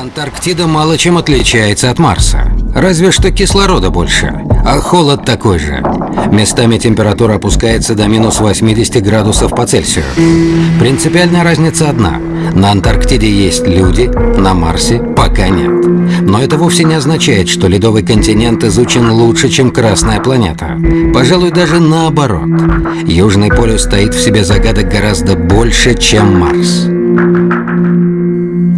Антарктида мало чем отличается от Марса. Разве что кислорода больше, а холод такой же. Местами температура опускается до минус 80 градусов по Цельсию. Принципиальная разница одна. На Антарктиде есть люди, на Марсе пока нет. Но это вовсе не означает, что ледовый континент изучен лучше, чем Красная планета. Пожалуй, даже наоборот. Южный полюс стоит в себе загадок гораздо больше, чем Марс.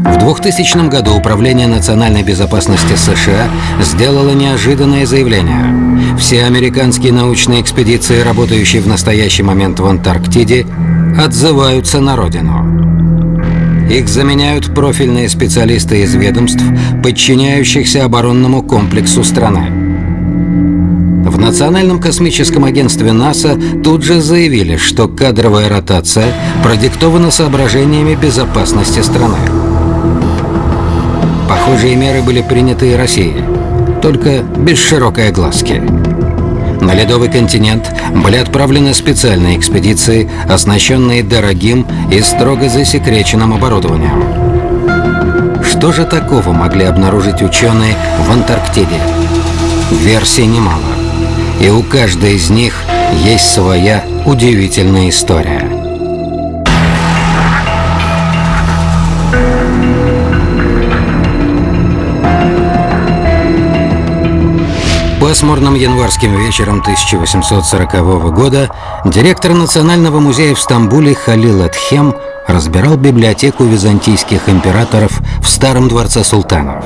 В 2000 году Управление национальной безопасности США сделало неожиданное заявление. Все американские научные экспедиции, работающие в настоящий момент в Антарктиде, отзываются на родину. Их заменяют профильные специалисты из ведомств, подчиняющихся оборонному комплексу страны. В Национальном космическом агентстве НАСА тут же заявили, что кадровая ротация продиктована соображениями безопасности страны. Похожие меры были приняты и Россией, только без широкой огласки. На ледовый континент были отправлены специальные экспедиции, оснащенные дорогим и строго засекреченным оборудованием. Что же такого могли обнаружить ученые в Антарктиде? Версий немало. И у каждой из них есть своя удивительная история. Пасмурным январским вечером 1840 года директор Национального музея в Стамбуле Халил Эдхем разбирал библиотеку византийских императоров в Старом дворце султанов.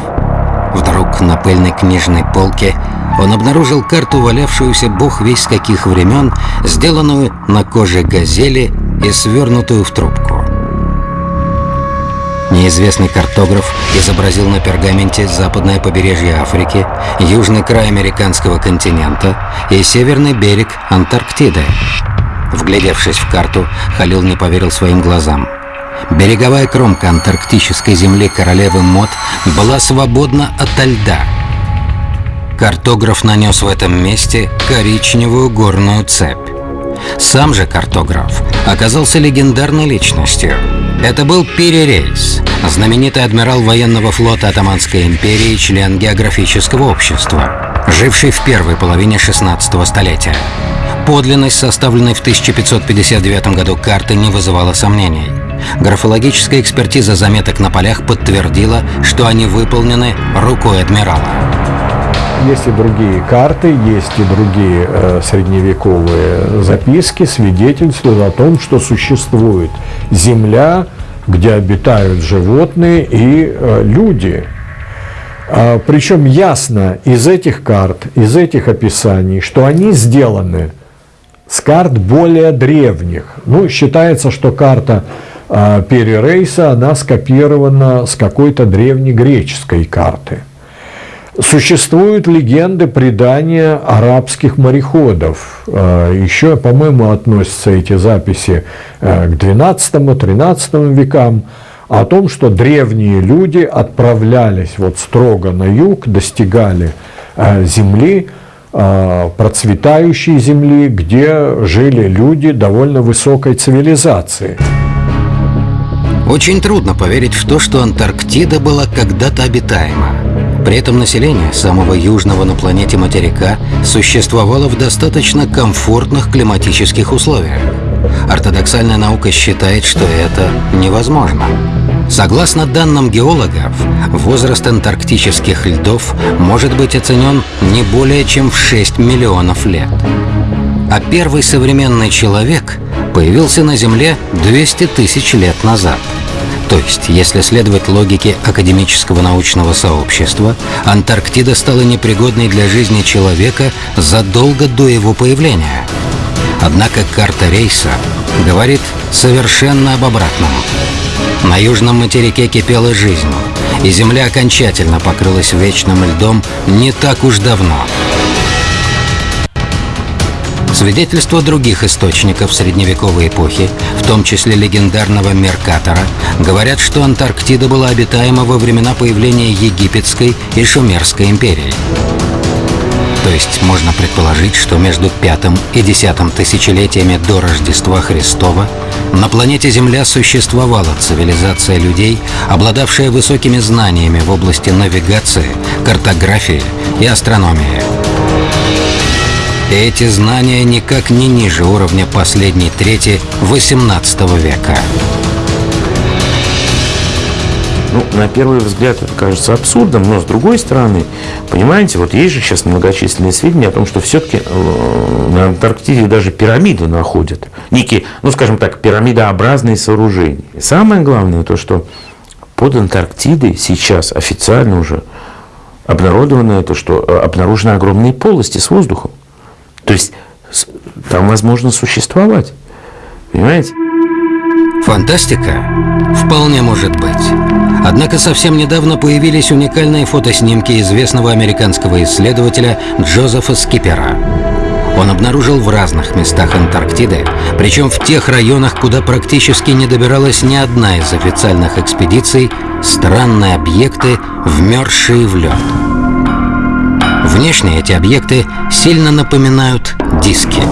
Вдруг на пыльной книжной полке он обнаружил карту, валявшуюся бог весь каких времен, сделанную на коже газели и свернутую в трубку. Неизвестный картограф изобразил на пергаменте западное побережье Африки, южный край американского континента и северный берег Антарктиды. Вглядевшись в карту, Халил не поверил своим глазам. Береговая кромка антарктической земли королевы Мод была свободна ото льда. Картограф нанес в этом месте коричневую горную цепь. Сам же картограф оказался легендарной личностью. Это был Перерейс, знаменитый адмирал военного флота Атаманской империи, член географического общества, живший в первой половине 16 столетия. Подлинность, составленной в 1559 году карты, не вызывала сомнений. Графологическая экспертиза заметок на полях подтвердила, что они выполнены рукой адмирала. Есть и другие карты, есть и другие э, средневековые записки, свидетельствуют о том, что существует земля, где обитают животные и э, люди. А, причем ясно из этих карт, из этих описаний, что они сделаны с карт более древних. Ну, считается, что карта э, Перерейса, она скопирована с какой-то древнегреческой карты. Существуют легенды, предания арабских мореходов. Э, Еще, по-моему, относятся эти записи э, к XII-XIII векам о том, что древние люди отправлялись вот строго на юг, достигали э, земли, процветающей земли, где жили люди довольно высокой цивилизации. Очень трудно поверить в то, что Антарктида была когда-то обитаема. При этом население самого южного на планете материка существовало в достаточно комфортных климатических условиях. Ортодоксальная наука считает, что это невозможно. Согласно данным геологов, возраст антарктических льдов может быть оценен не более чем в 6 миллионов лет. А первый современный человек появился на Земле 200 тысяч лет назад – то есть, если следовать логике академического научного сообщества, Антарктида стала непригодной для жизни человека задолго до его появления. Однако карта рейса говорит совершенно об обратном. На южном материке кипела жизнь, и Земля окончательно покрылась вечным льдом не так уж давно. Свидетельства других источников средневековой эпохи, в том числе легендарного Меркатора, говорят, что Антарктида была обитаема во времена появления Египетской и Шумерской империй. То есть можно предположить, что между пятым и десятым тысячелетиями до Рождества Христова на планете Земля существовала цивилизация людей, обладавшая высокими знаниями в области навигации, картографии и астрономии. Эти знания никак не ниже уровня последней трети XVIII века. Ну, на первый взгляд это кажется абсурдом, но с другой стороны, понимаете, вот есть же сейчас многочисленные сведения о том, что все-таки э, на Антарктиде даже пирамиды находят. Некие, ну скажем так, пирамидообразные сооружения. Самое главное то, что под Антарктидой сейчас официально уже обнародовано это, что э, обнаружены огромные полости с воздухом. То есть там возможно существовать. Понимаете? Фантастика? Вполне может быть. Однако совсем недавно появились уникальные фотоснимки известного американского исследователя Джозефа Скипера. Он обнаружил в разных местах Антарктиды, причем в тех районах, куда практически не добиралась ни одна из официальных экспедиций, странные объекты, вмерзшие в лед. Внешне эти объекты сильно напоминают диски.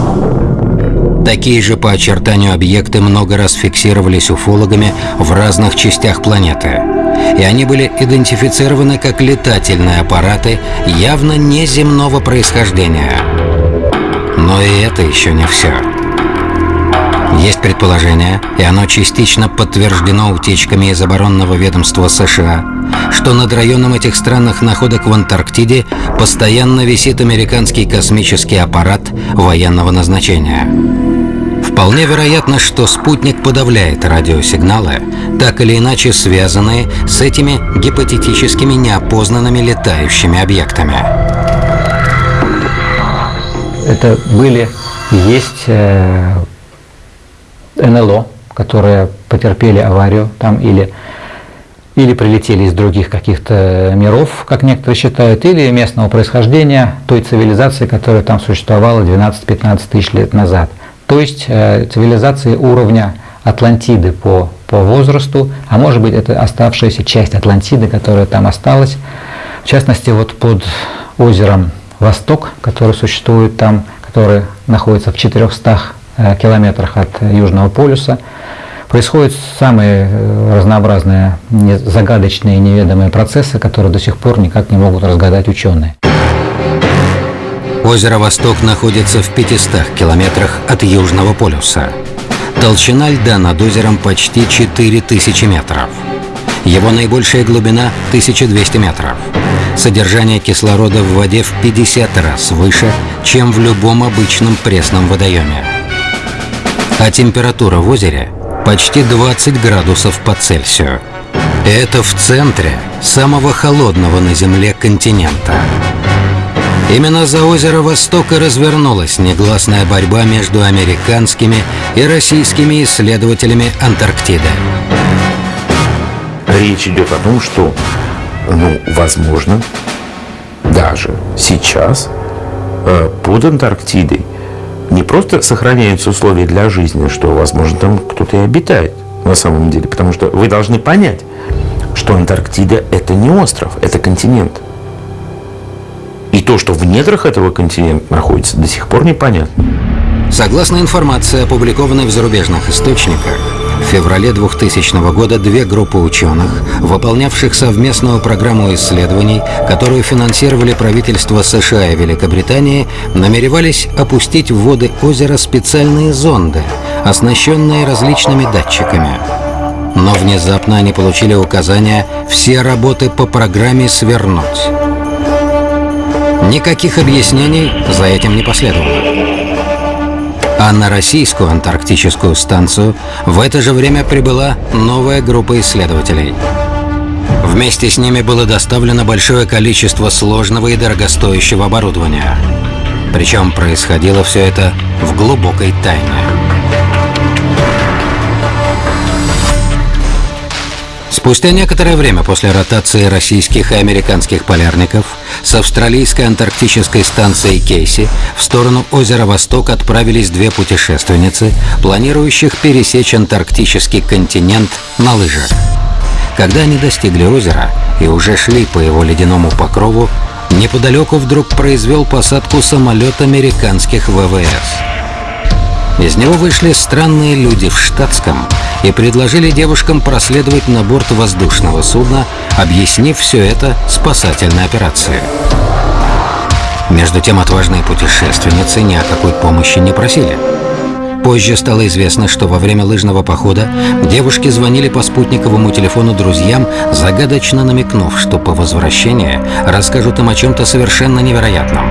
Такие же по очертанию объекты много раз фиксировались уфологами в разных частях планеты. И они были идентифицированы как летательные аппараты явно неземного происхождения. Но и это еще не все. Есть предположение, и оно частично подтверждено утечками из оборонного ведомства США, что над районом этих странных находок в Антарктиде постоянно висит американский космический аппарат военного назначения. Вполне вероятно, что спутник подавляет радиосигналы, так или иначе связанные с этими гипотетическими неопознанными летающими объектами. Это были есть э, НЛО, которые потерпели аварию там или, или прилетели из других каких-то миров, как некоторые считают, или местного происхождения той цивилизации, которая там существовала 12-15 тысяч лет назад. То есть э, цивилизации уровня Атлантиды по, по возрасту, а может быть это оставшаяся часть Атлантиды, которая там осталась. В частности, вот под озером Восток, который существует там, который находится в 400 Э, километрах от Южного полюса. Происходят самые э, разнообразные, загадочные, неведомые процессы, которые до сих пор никак не могут разгадать ученые. Озеро Восток находится в 500 километрах от Южного полюса. Толщина льда над озером почти 4000 метров. Его наибольшая глубина 1200 метров. Содержание кислорода в воде в 50 раз выше, чем в любом обычном пресном водоеме а температура в озере почти 20 градусов по Цельсию. Это в центре самого холодного на Земле континента. Именно за озеро Востока развернулась негласная борьба между американскими и российскими исследователями Антарктиды. Речь идет о том, что, ну, возможно, даже сейчас э, под Антарктидой не просто сохраняются условия для жизни, что, возможно, там кто-то и обитает на самом деле. Потому что вы должны понять, что Антарктида – это не остров, это континент. И то, что в недрах этого континента находится, до сих пор непонятно. Согласно информации, опубликованной в зарубежных источниках, в феврале 2000 года две группы ученых, выполнявших совместную программу исследований, которую финансировали правительства США и Великобритании, намеревались опустить в воды озера специальные зонды, оснащенные различными датчиками. Но внезапно они получили указание все работы по программе свернуть. Никаких объяснений за этим не последовало а на российскую антарктическую станцию в это же время прибыла новая группа исследователей. Вместе с ними было доставлено большое количество сложного и дорогостоящего оборудования. Причем происходило все это в глубокой тайне. Спустя некоторое время после ротации российских и американских полярников с австралийской антарктической станции Кейси в сторону озера Восток отправились две путешественницы, планирующих пересечь антарктический континент на лыжах. Когда они достигли озера и уже шли по его ледяному покрову, неподалеку вдруг произвел посадку самолет американских ВВС. Из него вышли странные люди в штатском и предложили девушкам проследовать на борт воздушного судна, объяснив все это спасательной операцией. Между тем отважные путешественницы ни о какой помощи не просили. Позже стало известно, что во время лыжного похода девушки звонили по спутниковому телефону друзьям, загадочно намекнув, что по возвращении расскажут им о чем-то совершенно невероятном.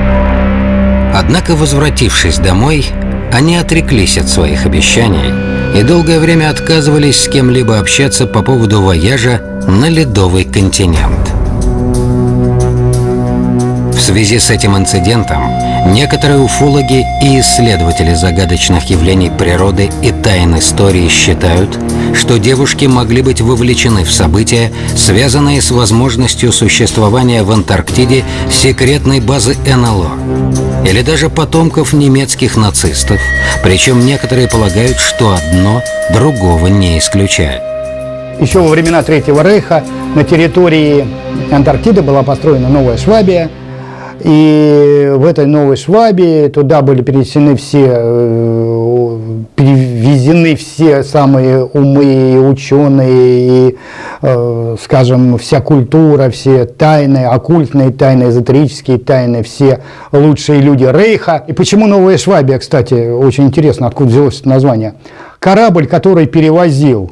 Однако, возвратившись домой, они отреклись от своих обещаний и долгое время отказывались с кем-либо общаться по поводу вояжа на ледовый континент. В связи с этим инцидентом некоторые уфологи и исследователи загадочных явлений природы и тайн истории считают, что девушки могли быть вовлечены в события, связанные с возможностью существования в Антарктиде секретной базы НЛО или даже потомков немецких нацистов, причем некоторые полагают, что одно другого не исключает. Еще во времена Третьего Рейха на территории Антарктиды была построена новая Швабия – и в этой новой Швабе туда были перенесены все, э, перевезены все самые умы, ученые, и, э, скажем, вся культура, все тайны, оккультные тайны, эзотерические тайны, все лучшие люди Рейха. И почему Новая Швабия, кстати, очень интересно, откуда взялось это название. Корабль, который перевозил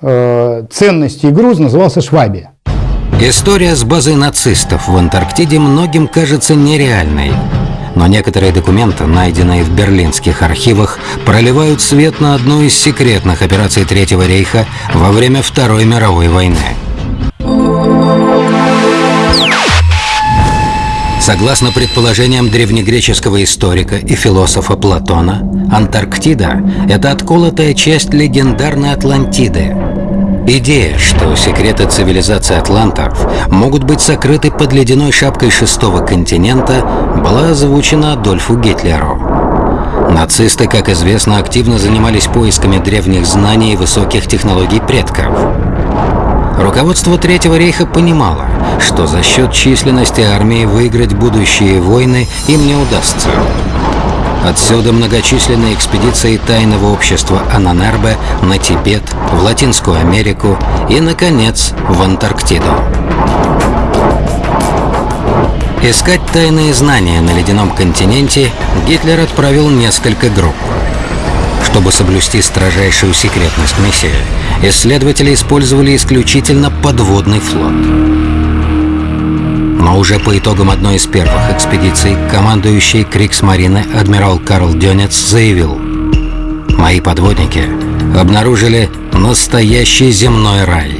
э, ценности и груз, назывался Швабия. История с базой нацистов в Антарктиде многим кажется нереальной. Но некоторые документы, найденные в берлинских архивах, проливают свет на одну из секретных операций Третьего рейха во время Второй мировой войны. Согласно предположениям древнегреческого историка и философа Платона, Антарктида – это отколотая часть легендарной Атлантиды, Идея, что секреты цивилизации атлантов могут быть сокрыты под ледяной шапкой шестого континента, была озвучена Адольфу Гитлеру. Нацисты, как известно, активно занимались поисками древних знаний и высоких технологий предков. Руководство Третьего рейха понимало, что за счет численности армии выиграть будущие войны им не удастся. Отсюда многочисленные экспедиции тайного общества Ананербе на Тибет, в Латинскую Америку и, наконец, в Антарктиду. Искать тайные знания на ледяном континенте Гитлер отправил несколько групп. Чтобы соблюсти строжайшую секретность миссии, исследователи использовали исключительно подводный флот. Но уже по итогам одной из первых экспедиций командующий Криксмарины адмирал Карл Дёнец заявил «Мои подводники обнаружили настоящий земной рай».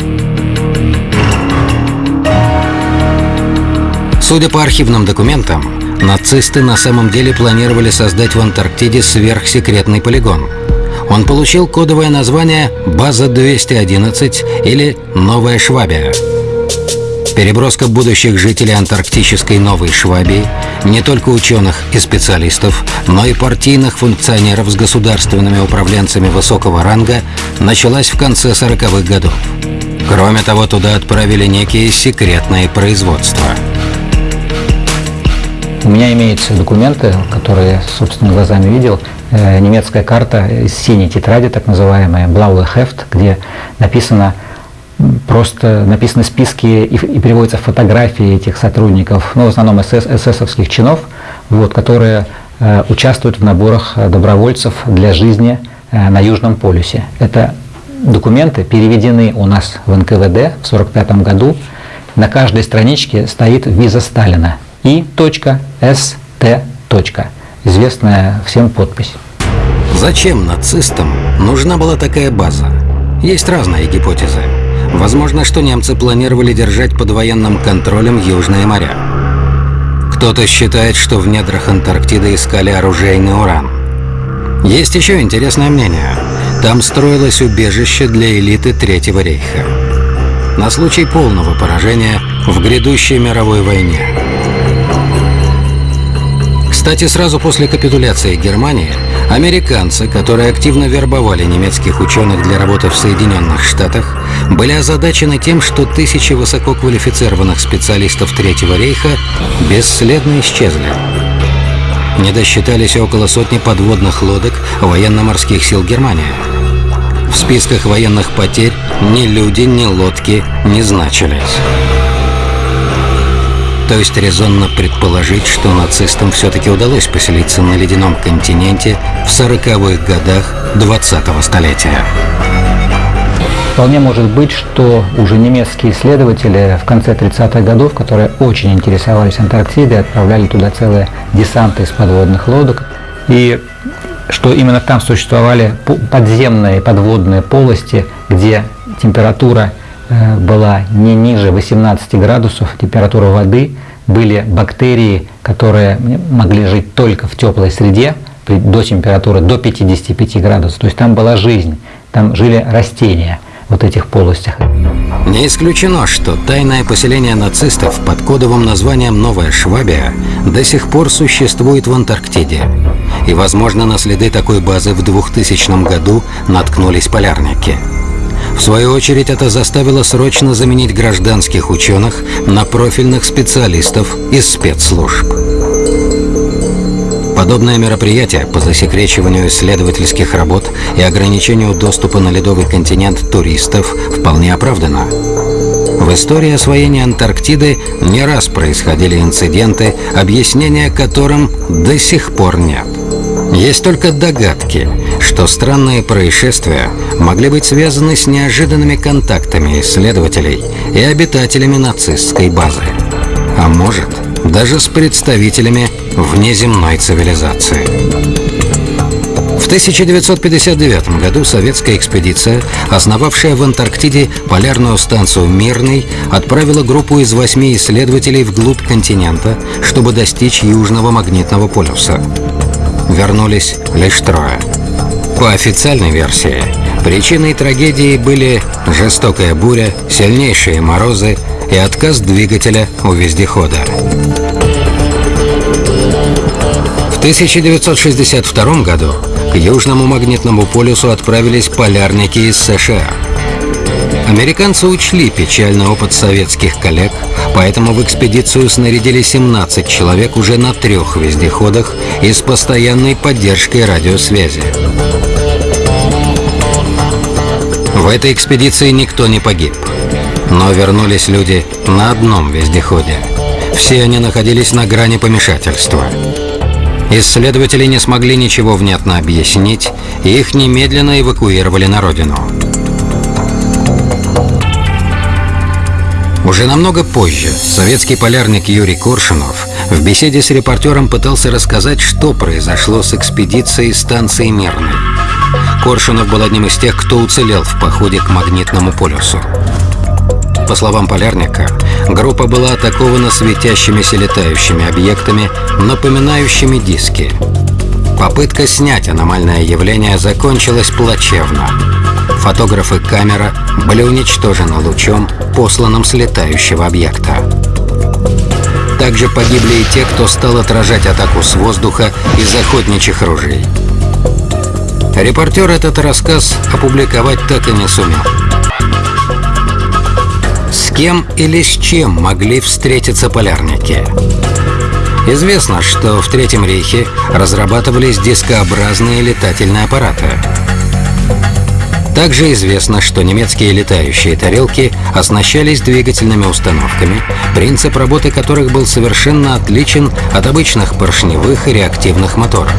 Судя по архивным документам, нацисты на самом деле планировали создать в Антарктиде сверхсекретный полигон. Он получил кодовое название «База-211» или «Новая Швабия». Переброска будущих жителей антарктической Новой Швабии, не только ученых и специалистов, но и партийных функционеров с государственными управленцами высокого ранга, началась в конце 40-х годов. Кроме того, туда отправили некие секретные производства. У меня имеются документы, которые я собственными глазами видел. Э, немецкая карта из синей тетради, так называемая Blaue Heft, где написано просто написаны списки и, и приводятся фотографии этих сотрудников, ну, в основном СС, эсэсовских чинов, вот, которые э, участвуют в наборах э, добровольцев для жизни э, на Южном полюсе. Это документы переведены у нас в НКВД в 1945 году. На каждой страничке стоит виза Сталина и.ст. Известная всем подпись. Зачем нацистам нужна была такая база? Есть разные гипотезы. Возможно, что немцы планировали держать под военным контролем Южные моря. Кто-то считает, что в недрах Антарктиды искали оружейный уран. Есть еще интересное мнение. Там строилось убежище для элиты Третьего рейха. На случай полного поражения в грядущей мировой войне. Кстати, сразу после капитуляции Германии Американцы, которые активно вербовали немецких ученых для работы в Соединенных Штатах, были озадачены тем, что тысячи высококвалифицированных специалистов Третьего рейха бесследно исчезли. Не досчитались около сотни подводных лодок военно-морских сил Германии. В списках военных потерь ни люди, ни лодки не значились. То есть резонно предположить, что нацистам все-таки удалось поселиться на ледяном континенте в 40-х годах 20-го столетия. Вполне может быть, что уже немецкие исследователи в конце 30-х годов, которые очень интересовались Антарктидой, отправляли туда целые десанты из подводных лодок. И что именно там существовали подземные подводные полости, где температура была не ниже 18 градусов, температура воды, были бактерии, которые могли жить только в теплой среде, до температуры до 55 градусов. То есть там была жизнь, там жили растения вот этих полостях. Не исключено, что тайное поселение нацистов под кодовым названием «Новая Швабия» до сих пор существует в Антарктиде. И, возможно, на следы такой базы в 2000 году наткнулись полярники – в свою очередь это заставило срочно заменить гражданских ученых на профильных специалистов из спецслужб. Подобное мероприятие по засекречиванию исследовательских работ и ограничению доступа на ледовый континент туристов вполне оправдано. В истории освоения Антарктиды не раз происходили инциденты, объяснения которым до сих пор нет. Есть только догадки, что странные происшествия могли быть связаны с неожиданными контактами исследователей и обитателями нацистской базы. А может, даже с представителями внеземной цивилизации. В 1959 году советская экспедиция, основавшая в Антарктиде полярную станцию «Мирный», отправила группу из восьми исследователей вглубь континента, чтобы достичь Южного магнитного полюса. Вернулись лишь трое – по официальной версии, причиной трагедии были жестокая буря, сильнейшие морозы и отказ двигателя у вездехода. В 1962 году к Южному магнитному полюсу отправились полярники из США. Американцы учли печальный опыт советских коллег, поэтому в экспедицию снарядили 17 человек уже на трех вездеходах и с постоянной поддержкой радиосвязи. В этой экспедиции никто не погиб. Но вернулись люди на одном вездеходе. Все они находились на грани помешательства. Исследователи не смогли ничего внятно объяснить, и их немедленно эвакуировали на родину. Уже намного позже советский полярник Юрий Коршунов в беседе с репортером пытался рассказать, что произошло с экспедицией станции Мирной. Коршунов был одним из тех, кто уцелел в походе к магнитному полюсу. По словам полярника, группа была атакована светящимися летающими объектами, напоминающими диски. Попытка снять аномальное явление закончилась плачевно. Фотограф и камера были уничтожены лучом, посланным с летающего объекта. Также погибли и те, кто стал отражать атаку с воздуха из охотничьих ружей. Репортер этот рассказ опубликовать так и не сумел. С кем или с чем могли встретиться полярники? Известно, что в Третьем рейхе разрабатывались дискообразные летательные аппараты. Также известно, что немецкие летающие тарелки оснащались двигательными установками, принцип работы которых был совершенно отличен от обычных поршневых и реактивных моторов.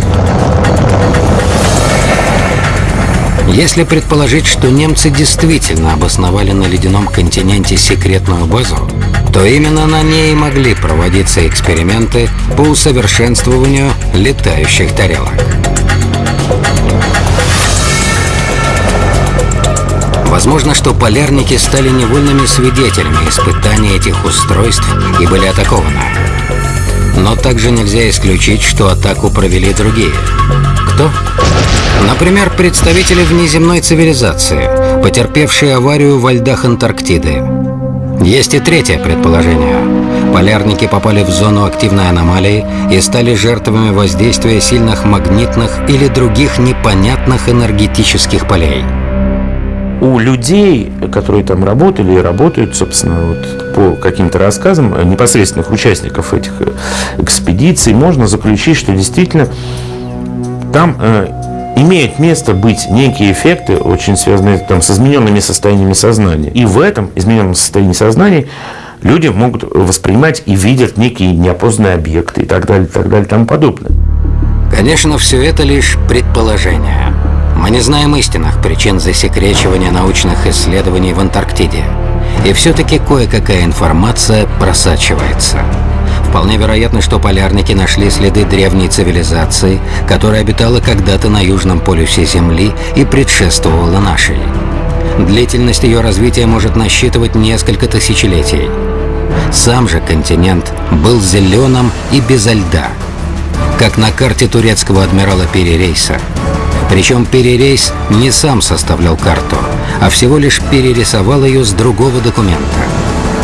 Если предположить, что немцы действительно обосновали на ледяном континенте секретную базу, то именно на ней могли проводиться эксперименты по усовершенствованию летающих тарелок. Возможно, что полярники стали невольными свидетелями испытаний этих устройств и были атакованы. Но также нельзя исключить, что атаку провели другие. Кто? Например, представители внеземной цивилизации, потерпевшие аварию во льдах Антарктиды. Есть и третье предположение. Полярники попали в зону активной аномалии и стали жертвами воздействия сильных магнитных или других непонятных энергетических полей. У людей, которые там работали и работают, собственно, вот по каким-то рассказам непосредственных участников этих экспедиций, можно заключить, что действительно там э, имеют место быть некие эффекты, очень связанные там, с измененными состояниями сознания. И в этом измененном состоянии сознания люди могут воспринимать и видят некие неопознанные объекты и так далее, и так далее, и тому подобное. Конечно, все это лишь предположение. Мы не знаем истинных причин засекречивания научных исследований в Антарктиде. И все-таки кое-какая информация просачивается. Вполне вероятно, что полярники нашли следы древней цивилизации, которая обитала когда-то на южном полюсе Земли и предшествовала нашей. Длительность ее развития может насчитывать несколько тысячелетий. Сам же континент был зеленым и безо льда, как на карте турецкого адмирала Перерейса. Причем Перерейс не сам составлял карту, а всего лишь перерисовал ее с другого документа.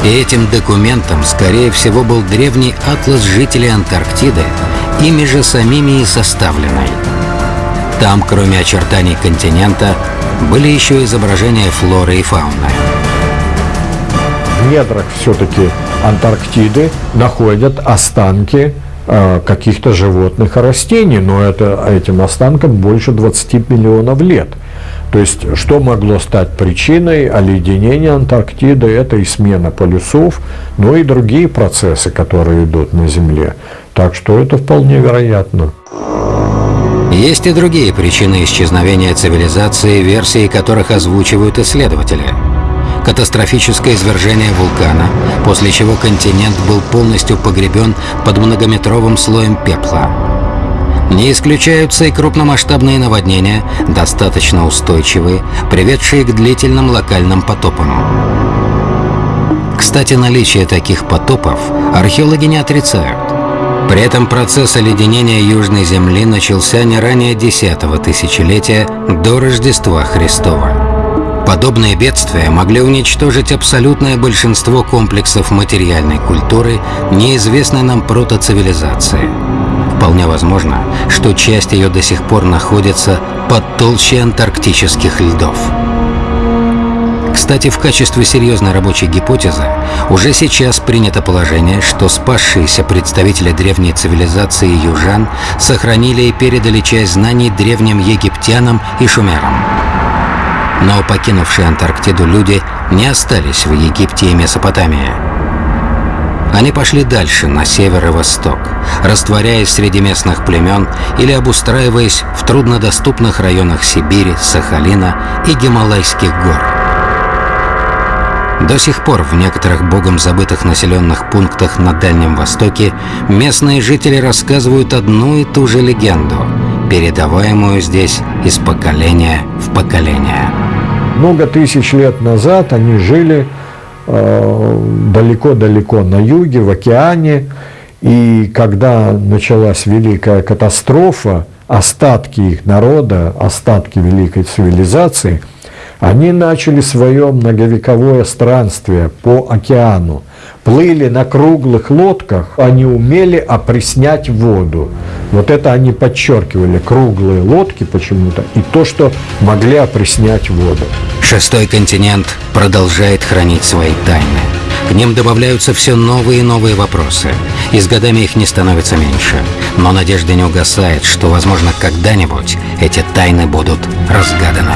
И этим документом, скорее всего, был древний атлас жителей Антарктиды, ими же самими и составленный. Там, кроме очертаний континента, были еще изображения флоры и фауны. В недрах все-таки Антарктиды находят останки каких-то животных и растений, но это, этим останкам больше 20 миллионов лет – то есть, что могло стать причиной оледенения Антарктиды, это и смена полюсов, но и другие процессы, которые идут на Земле. Так что это вполне вероятно. Есть и другие причины исчезновения цивилизации, версии которых озвучивают исследователи. Катастрофическое извержение вулкана, после чего континент был полностью погребен под многометровым слоем пепла. Не исключаются и крупномасштабные наводнения, достаточно устойчивые, приведшие к длительным локальным потопам. Кстати, наличие таких потопов археологи не отрицают. При этом процесс оледенения Южной Земли начался не ранее 10 тысячелетия до Рождества Христова. Подобные бедствия могли уничтожить абсолютное большинство комплексов материальной культуры неизвестной нам протоцивилизации. Вполне возможно, что часть ее до сих пор находится под толще антарктических льдов. Кстати, в качестве серьезной рабочей гипотезы уже сейчас принято положение, что спасшиеся представители древней цивилизации южан сохранили и передали часть знаний древним египтянам и шумерам. Но покинувшие Антарктиду люди не остались в Египте и Месопотамии. Они пошли дальше, на север и восток, растворяясь среди местных племен или обустраиваясь в труднодоступных районах Сибири, Сахалина и Гималайских гор. До сих пор в некоторых богом забытых населенных пунктах на Дальнем Востоке местные жители рассказывают одну и ту же легенду, передаваемую здесь из поколения в поколение. Много тысяч лет назад они жили Э, далеко-далеко на юге, в океане. И когда началась великая катастрофа, остатки их народа, остатки великой цивилизации, они начали свое многовековое странствие по океану плыли на круглых лодках, они умели опреснять воду. Вот это они подчеркивали, круглые лодки почему-то, и то, что могли опреснять воду. Шестой континент продолжает хранить свои тайны. К ним добавляются все новые и новые вопросы. И с годами их не становится меньше. Но надежда не угасает, что, возможно, когда-нибудь эти тайны будут разгаданы.